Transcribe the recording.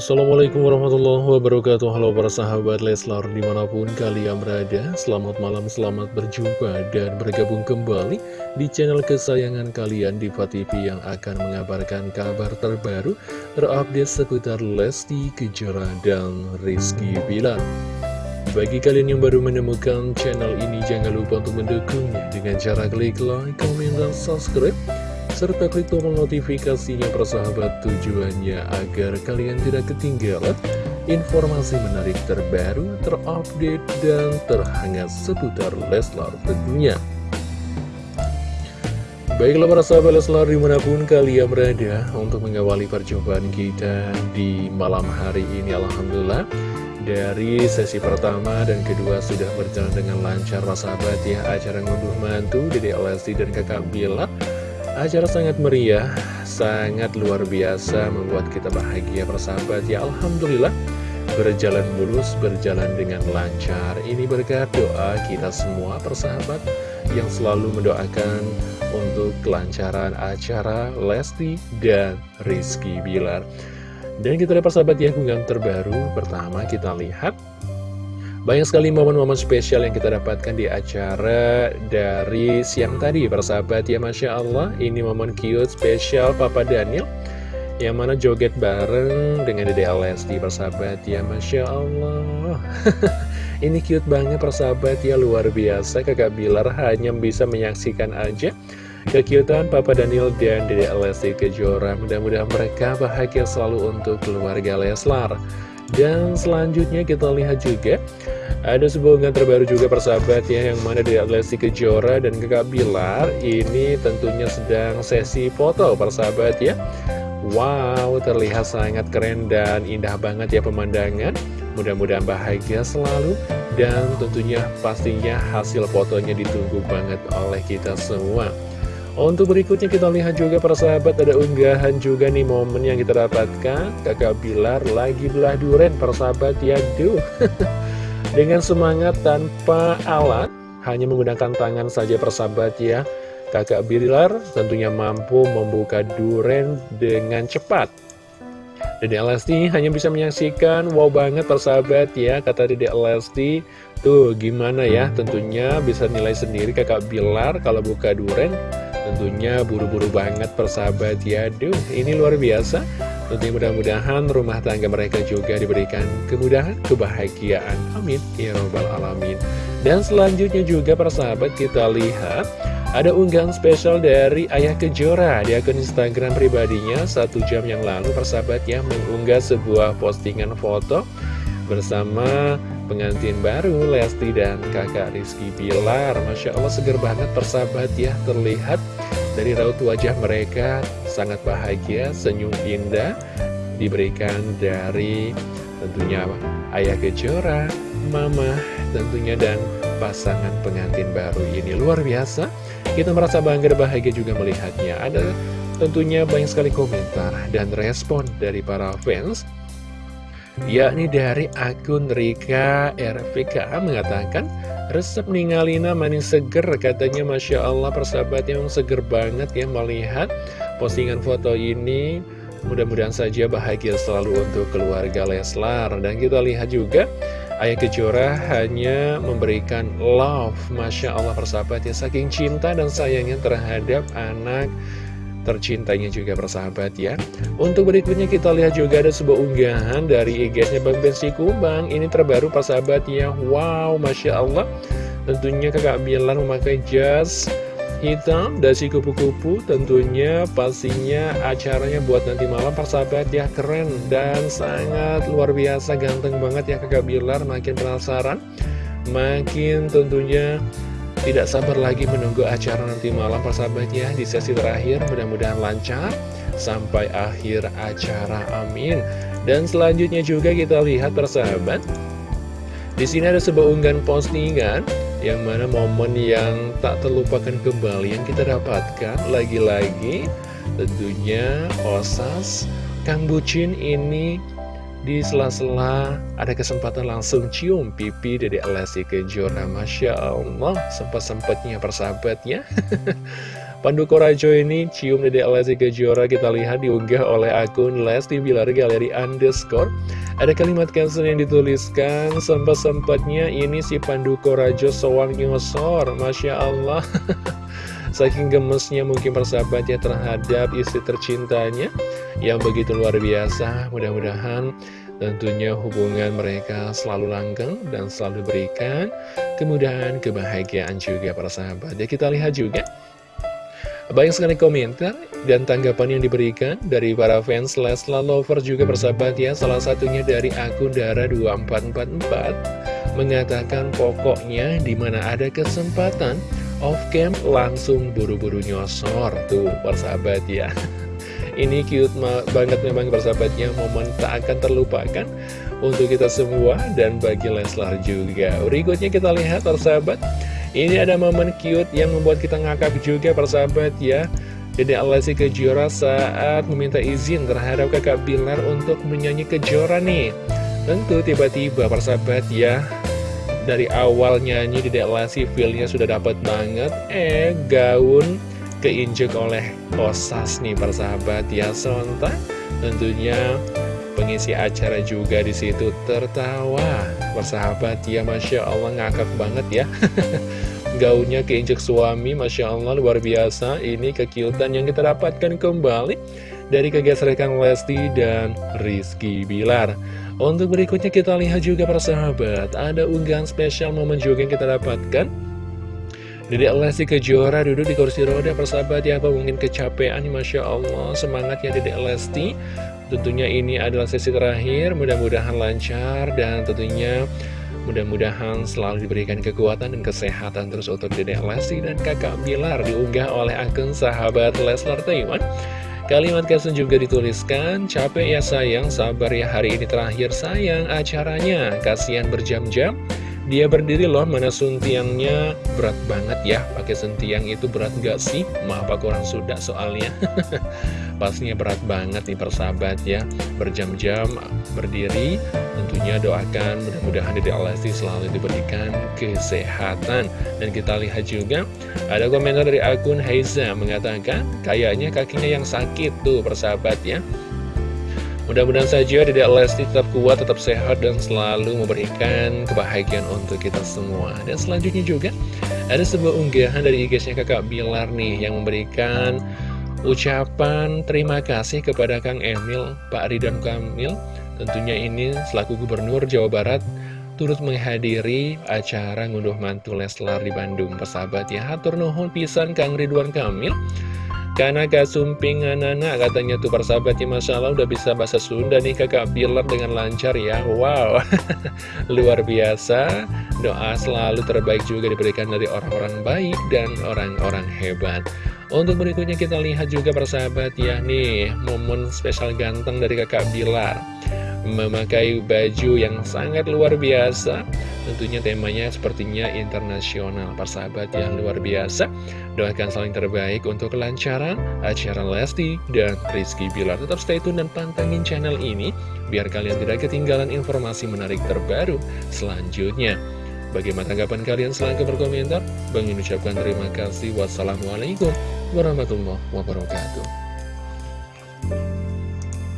Assalamualaikum warahmatullahi wabarakatuh. Halo para sahabat Leslar di mana pun kalian berada Selamat malam, selamat berjumpa dan bergabung kembali Di channel kesayangan kalian Diva TV yang akan mengabarkan kabar terbaru Terupdate seputar Lesti Kejora dan Rizky Bilar. Bagi kalian yang baru menemukan channel ini Jangan lupa untuk mendukungnya Dengan cara klik like, komen, dan subscribe serta klik tombol notifikasinya persahabat tujuannya agar kalian tidak ketinggalan informasi menarik terbaru, terupdate, dan terhangat seputar Leslar tentunya. Baiklah para sahabat Leslar di mana pun kalian berada untuk mengawali perjumpaan kita di malam hari ini Alhamdulillah dari sesi pertama dan kedua sudah berjalan dengan lancar sahabat ya acara ngunduh mantu Dede Lesti dan kakak Bila Acara sangat meriah, sangat luar biasa, membuat kita bahagia persahabat. Ya Alhamdulillah, berjalan mulus, berjalan dengan lancar. Ini berkat doa kita semua persahabat yang selalu mendoakan untuk kelancaran acara Lesti dan Rizky Bilar. Dan kita lihat persahabat ya, unggahan terbaru. Pertama kita lihat banyak sekali momen-momen spesial yang kita dapatkan di acara dari siang tadi Persahabat. Ya Masya Allah Ini momen cute spesial Papa Daniel Yang mana joget bareng dengan Dede Alesti Persahabat. Ya Masya Allah. Ini cute banget persahabat. Ya luar biasa. Kakak Bilar hanya bisa menyaksikan aja Kekiutan Papa Daniel dan Dede Alesti Kejora. Mudah-mudahan mereka bahagia selalu untuk keluarga Leslar dan selanjutnya kita lihat juga ada sebuah unggahan terbaru juga persahabat ya Yang mana dari Lesti Kejora dan Kakak Bilar Ini tentunya sedang sesi foto persahabat ya. Wow terlihat sangat keren dan indah banget ya pemandangan. Mudah-mudahan bahagia selalu Dan tentunya pastinya hasil fotonya ditunggu banget oleh kita semua untuk berikutnya kita lihat juga persahabat ada unggahan juga nih momen yang kita dapatkan. Kakak Bilar lagi belah duren persahabat ya duh. Dengan semangat tanpa alat hanya menggunakan tangan saja persahabat ya. Kakak Bilar tentunya mampu membuka duren dengan cepat. Dede Lesti hanya bisa menyaksikan wow banget persahabat ya kata Dede Lesti. Tuh gimana ya? Tentunya bisa nilai sendiri kakak Bilar kalau buka duren Tentunya buru-buru banget persahabat ya. Duh ini luar biasa. Tentunya mudah-mudahan rumah tangga mereka juga diberikan kemudahan, kebahagiaan. Amin. Ya Rabbal Alamin. Dan selanjutnya juga persahabat kita lihat Ada unggahan spesial dari Ayah Kejora Di akun Instagram pribadinya. Satu jam yang lalu persahabat ya Mengunggah sebuah postingan foto Bersama pengantin baru Lesti dan kakak Rizky Bilar. Masya Allah seger banget persahabat ya Terlihat dari raut wajah mereka sangat bahagia, senyum indah Diberikan dari tentunya ayah kejora, mama tentunya dan pasangan pengantin baru ini. Luar biasa, kita merasa bangga dan bahagia juga melihatnya. Ada tentunya banyak sekali komentar dan respon dari para fans yakni dari akun Rika RVK mengatakan resep ningalina manis seger katanya Masya Allah persahabat yang seger banget ya melihat postingan foto ini. Mudah-mudahan saja bahagia selalu untuk keluarga Leslar. Dan kita lihat juga Ayah Kejora hanya memberikan love Masya Allah persahabat ya saking cinta dan sayangnya terhadap anak tercintanya juga persahabat ya. Untuk berikutnya kita lihat juga ada sebuah unggahan dari IG-nya Bang Bensi Kubang Ini terbaru persahabat ya. Wow Masya Allah. Tentunya kakak Bilar memakai jas hitam dasi kupu-kupu. Tentunya pastinya acaranya buat nanti malam persahabat ya. Keren dan sangat luar biasa ganteng banget ya kakak Bilar makin penasaran makin tentunya tidak sabar lagi menunggu acara nanti malam persahabatnya di sesi terakhir mudah-mudahan lancar sampai akhir acara amin. Dan selanjutnya juga kita lihat persahabat di sini ada sebuah unggahan postingan yang mana momen yang tak terlupakan kembali yang kita dapatkan lagi-lagi tentunya Osas Kang Bucin ini di sela-sela ada kesempatan langsung cium pipi dari Lesti Kejora Masya Allah sempat-sempatnya persahabatnya Pandu Korajo ini cium Dede Lesti Kejora kita lihat diunggah oleh akun Lesti Bilar Galeri Underscore. Ada kalimat caption yang dituliskan, sempat-sempatnya ini si Pandu Korajo sewang nyosor, Masya Allah. Saking gemesnya mungkin persahabatnya terhadap istri tercintanya yang begitu luar biasa. Mudah-mudahan tentunya hubungan mereka selalu langgeng dan selalu berikan kemudahan, kebahagiaan juga para sahabat. Ya kita lihat juga banyak sekali komentar dan tanggapan yang diberikan dari para fans Leslar Lover juga bersahabat ya Salah satunya dari akun Dara2444 Mengatakan pokoknya di mana ada kesempatan off cam langsung buru-buru nyosor Tuh persahabat ya. Ini cute banget memang persahabatnya Momen tak akan terlupakan untuk kita semua dan bagi Leslar juga. Berikutnya kita lihat persahabat ini ada momen cute yang membuat kita ngakak juga persahabat ya. Dede Alasi Kejora saat meminta izin terhadap kakak Bilar untuk menyanyi Kejora nih. Tentu tiba-tiba persahabat ya Dari awal nyanyi Dede Alasi feelnya sudah dapat banget. Eh gaun keinjek oleh Osas nih persahabat ya Sontak. Tentunya pengisi acara juga di situ tertawa. Persahabat ya Masya Allah ngakak banget ya. Gaunnya keinjek suami Masya Allah luar biasa. Ini kekiutan yang kita dapatkan kembali dari kegesrekan Lesti dan Rizky Bilar untuk berikutnya kita lihat juga persahabat ada unggahan spesial momen juga yang kita dapatkan. Dedek Lesti Kejora duduk di kursi roda persahabat ya apa mungkin kecapean? Masya Allah semangatnya Dedek Lesti. Tentunya ini adalah sesi terakhir, mudah-mudahan lancar dan tentunya mudah-mudahan selalu diberikan kekuatan dan kesehatan terus untuk Dedek Lesti dan kakak Bilar diunggah oleh akun sahabat Leslar Taiwan. Kalimat caption juga dituliskan, capek ya sayang, sabar ya hari ini terakhir sayang acaranya, kasihan berjam-jam. Dia berdiri loh, mana suntiangnya berat banget ya, pakai sentiang itu berat gak sih? Maaf aku kurang sudah soalnya. Pastinya berat banget nih persahabat ya Berjam-jam berdiri. Tentunya doakan mudah-mudahan Dede Alesti selalu diberikan kesehatan. Dan kita lihat juga Ada komentar dari akun Heiza Mengatakan kayaknya kakinya yang sakit tuh persahabat ya. Mudah-mudahan saja Dede Lesti tetap kuat, tetap sehat, dan selalu memberikan kebahagiaan untuk kita semua. Dan selanjutnya juga, ada sebuah unggahan dari IG-nya kakak Bilar nih, yang memberikan ucapan terima kasih kepada Kang Emil, Pak Ridwan Kamil, tentunya ini selaku Gubernur Jawa Barat, turut menghadiri acara ngunduh mantu Leslar di Bandung. Persahabat ya, hatur nuhun pisan Kang Ridwan Kamil. Karena kasumping anak-anak katanya tuh persahabat ya Masya Allah udah bisa bahasa Sunda nih kakak Bilar dengan lancar ya. Wow. Luar biasa. Doa selalu terbaik juga diberikan dari orang-orang baik dan orang-orang hebat. Untuk berikutnya kita lihat juga persahabat ya nih momen spesial ganteng dari kakak Bilar Memakai baju yang sangat luar biasa Tentunya temanya sepertinya internasional Persahabat yang luar biasa Doakan saling terbaik untuk kelancaran acara Lesti dan Rizky Bilar Tetap stay tune dan pantengin channel ini Biar kalian tidak ketinggalan informasi menarik terbaru selanjutnya Bagaimana tanggapan kalian? Silahkan berkomentar. Bang ucapkan terima kasih. Wassalamualaikum warahmatullahi wabarakatuh.